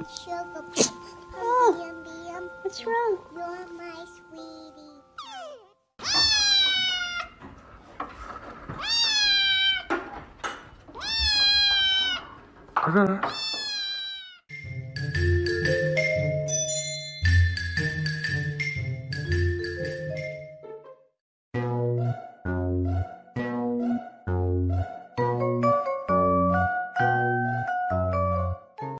and sugar plum. Oh. Yum, yum, yum. What's wrong? You're my sweetie. 그래.